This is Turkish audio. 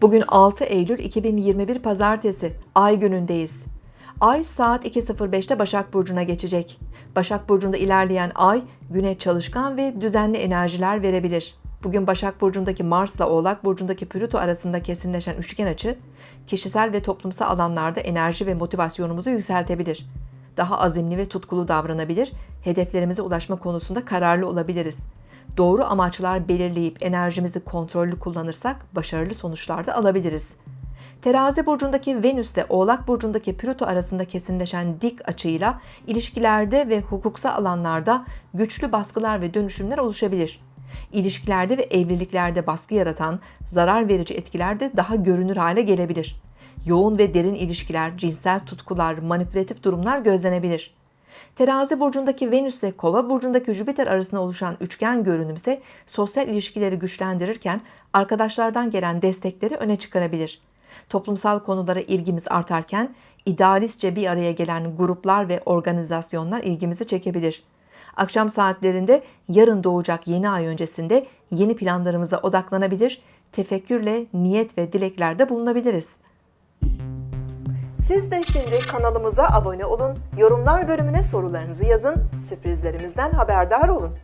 Bugün 6 Eylül 2021 Pazartesi, Ay günündeyiz. Ay saat 2.05'te Başak Burcu'na geçecek. Başak Burcu'nda ilerleyen Ay, güne çalışkan ve düzenli enerjiler verebilir. Bugün Başak Burcu'ndaki Mars'la Oğlak Burcu'ndaki Plüto arasında kesinleşen üçgen açı, kişisel ve toplumsal alanlarda enerji ve motivasyonumuzu yükseltebilir. Daha azimli ve tutkulu davranabilir, hedeflerimize ulaşma konusunda kararlı olabiliriz. Doğru amaçlar belirleyip enerjimizi kontrollü kullanırsak başarılı sonuçlar da alabiliriz. Terazi burcundaki Venüs ile Oğlak burcundaki Plüto arasında kesinleşen dik açıyla ilişkilerde ve hukuksal alanlarda güçlü baskılar ve dönüşümler oluşabilir. İlişkilerde ve evliliklerde baskı yaratan zarar verici etkiler de daha görünür hale gelebilir. Yoğun ve derin ilişkiler, cinsel tutkular, manipülatif durumlar gözlenebilir. Terazi burcundaki Venüs ile Kova burcundaki Jüpiter arasında oluşan üçgen görünüm ise sosyal ilişkileri güçlendirirken arkadaşlardan gelen destekleri öne çıkarabilir. Toplumsal konulara ilgimiz artarken idealistçe bir araya gelen gruplar ve organizasyonlar ilgimizi çekebilir. Akşam saatlerinde yarın doğacak yeni ay öncesinde yeni planlarımıza odaklanabilir, tefekkürle niyet ve dileklerde bulunabiliriz. Siz de şimdi kanalımıza abone olun, yorumlar bölümüne sorularınızı yazın, sürprizlerimizden haberdar olun.